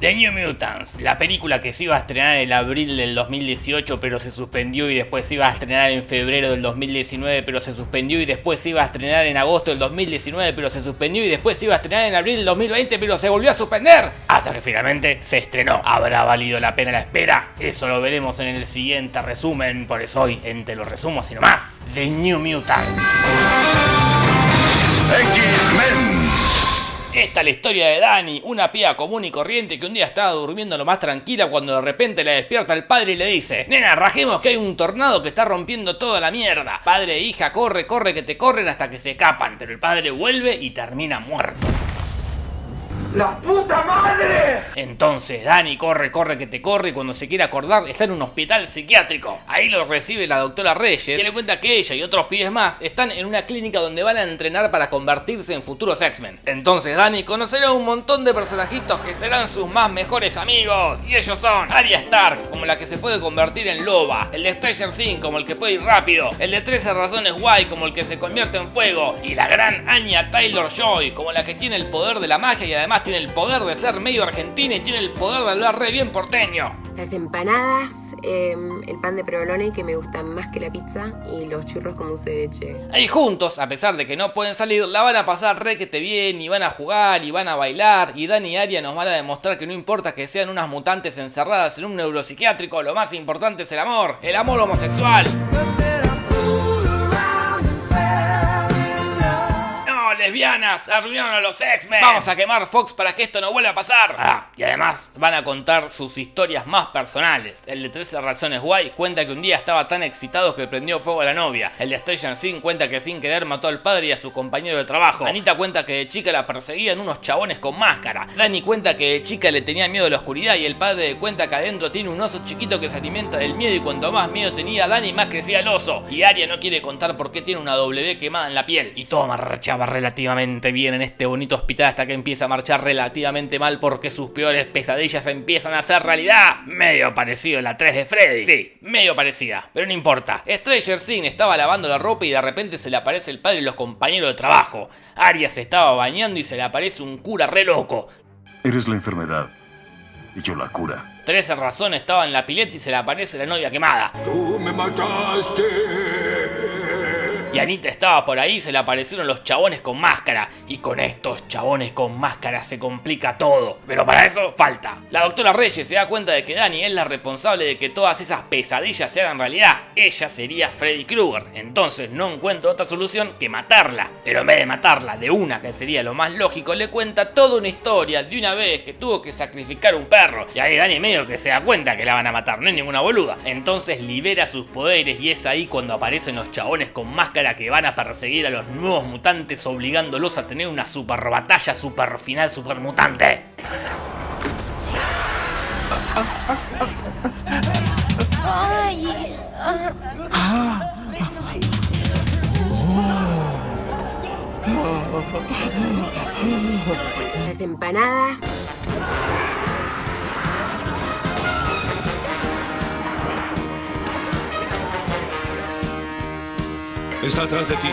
The New Mutants, la película que se iba a estrenar en abril del 2018 pero se suspendió y después se iba a estrenar en febrero del 2019 pero se suspendió y después se iba a estrenar en agosto del 2019 pero se suspendió y después se iba a estrenar en abril del 2020 pero se volvió a suspender hasta que finalmente se estrenó. ¿Habrá valido la pena la espera? Eso lo veremos en el siguiente resumen, por eso hoy entre los resumos y no más, The New Mutants. Esta es la historia de Dani, una pía común y corriente que un día estaba durmiendo lo más tranquila cuando de repente le despierta el padre y le dice Nena, rajemos que hay un tornado que está rompiendo toda la mierda. Padre e hija, corre, corre que te corren hasta que se escapan. Pero el padre vuelve y termina muerto. ¡La puta madre! Entonces Dani corre, corre que te corre y cuando se quiere acordar está en un hospital psiquiátrico. Ahí lo recibe la doctora Reyes que le cuenta que ella y otros pibes más están en una clínica donde van a entrenar para convertirse en futuros X-Men. Entonces Dani conocerá un montón de personajitos que serán sus más mejores amigos. Y ellos son Arya Stark, como la que se puede convertir en loba, el de Stranger Things como el que puede ir rápido, el de 13 razones guay como el que se convierte en fuego y la gran Anya Taylor-Joy como la que tiene el poder de la magia y además tiene el poder de ser medio argentina y tiene el poder de hablar re bien porteño. Las empanadas, em, el pan de provolone que me gustan más que la pizza y los churros con dulce de leche. Ahí juntos, a pesar de que no pueden salir, la van a pasar re que te bien y van a jugar y van a bailar y Dani y Aria nos van a demostrar que no importa que sean unas mutantes encerradas en un neuropsiquiátrico, lo más importante es el amor, el amor homosexual. Lesbianas, arruinaron a los X-Men. Vamos a quemar Fox para que esto no vuelva a pasar. Ah, y además van a contar sus historias más personales. El de 13 razones guay cuenta que un día estaba tan excitado que prendió fuego a la novia. El de Stranger Things cuenta que sin querer mató al padre y a su compañero de trabajo. Anita cuenta que de chica la perseguían unos chabones con máscara. Dani cuenta que de chica le tenía miedo a la oscuridad y el padre cuenta que adentro tiene un oso chiquito que se alimenta del miedo y cuanto más miedo tenía Dani más crecía el oso. Y Aria no quiere contar por qué tiene una W quemada en la piel. Y todo marchaba relativamente bien en este bonito hospital hasta que empieza a marchar relativamente mal porque sus peores pesadillas empiezan a ser realidad. Medio parecido a la 3 de Freddy. Sí, medio parecida, pero no importa. Stranger Things estaba lavando la ropa y de repente se le aparece el padre y los compañeros de trabajo. Arya se estaba bañando y se le aparece un cura re loco. Eres la enfermedad y yo la cura. 13 razones estaba en la pileta y se le aparece la novia quemada. ¡Tú me mataste! Y Anita estaba por ahí, se le aparecieron los chabones con máscara. Y con estos chabones con máscara se complica todo. Pero para eso falta. La doctora Reyes se da cuenta de que Dani es la responsable de que todas esas pesadillas se hagan realidad. Ella sería Freddy Krueger. Entonces no encuentra otra solución que matarla. Pero en vez de matarla de una, que sería lo más lógico, le cuenta toda una historia de una vez que tuvo que sacrificar un perro. Y ahí Dani medio que se da cuenta que la van a matar, no es ninguna boluda. Entonces libera sus poderes y es ahí cuando aparecen los chabones con máscara que van a perseguir a los nuevos mutantes obligándolos a tener una super batalla super final super mutante. Las empanadas. Está atrás de ti.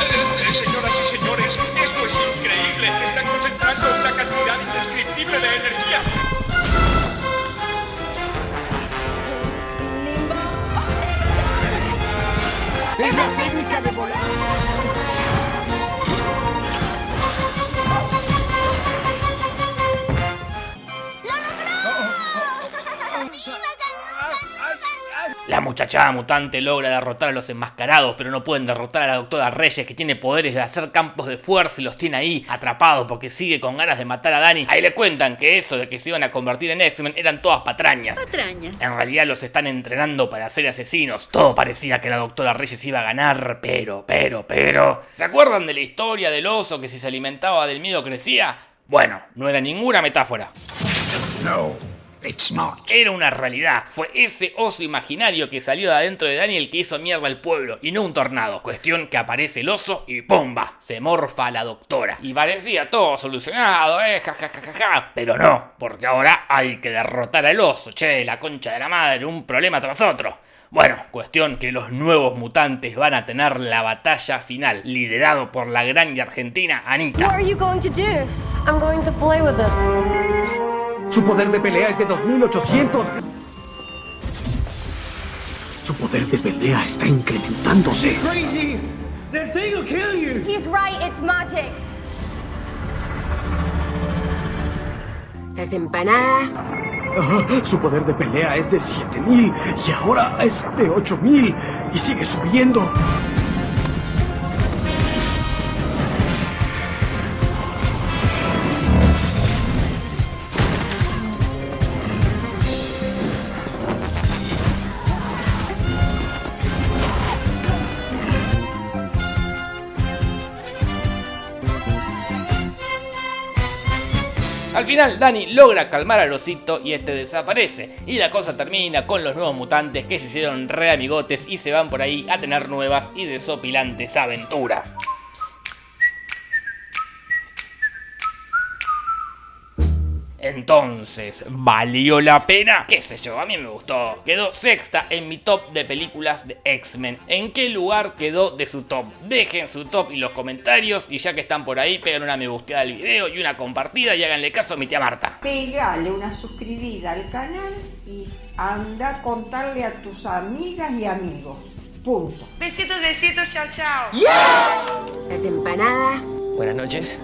Eh, eh, señoras y señores, esto es increíble. Están concentrando una cantidad indescriptible de energía. ¡Es la técnica de volar! La muchachada mutante logra derrotar a los enmascarados, pero no pueden derrotar a la doctora Reyes que tiene poderes de hacer campos de fuerza y los tiene ahí atrapados porque sigue con ganas de matar a Dani. Ahí le cuentan que eso de que se iban a convertir en X-Men eran todas patrañas. Patrañas. En realidad los están entrenando para ser asesinos. Todo parecía que la doctora Reyes iba a ganar, pero, pero, pero... ¿Se acuerdan de la historia del oso que si se alimentaba del miedo crecía? Bueno, no era ninguna metáfora. No, it's not. Era una realidad. Fue ese oso imaginario que salió de adentro de Daniel que hizo mierda al pueblo y no un tornado. Cuestión que aparece el oso y ¡pumba! Se morfa a la doctora. Y parecía todo solucionado, eh, jajajaja. Pero no, porque ahora hay que derrotar al oso. Che, la concha de la madre, un problema tras otro. Bueno, cuestión que los nuevos mutantes van a tener la batalla final, liderado por la gran y argentina Anita. What are you going to do? I'm going to play with Su poder de pelea es de 2800. Su poder de pelea está incrementándose. Crazy! That thing will kill you. He's right, it's magic. Las empanadas su poder de pelea es de 7000 y ahora es de 8000 y sigue subiendo. Al final Dani logra calmar al osito y este desaparece. Y la cosa termina con los nuevos mutantes que se hicieron re amigotes y se van por ahí a tener nuevas y desopilantes aventuras. Entonces, ¿valió la pena? ¿Qué sé yo? A mí me gustó. Quedó sexta en mi top de películas de X-Men. ¿En qué lugar quedó de su top? Dejen su top en los comentarios y ya que están por ahí, peguen una me gusteada al video y una compartida y háganle caso a mi tía Marta. Pegale una suscribida al canal y anda a contarle a tus amigas y amigos. Punto. Besitos, besitos, chao, chao. Las empanadas. Buenas noches.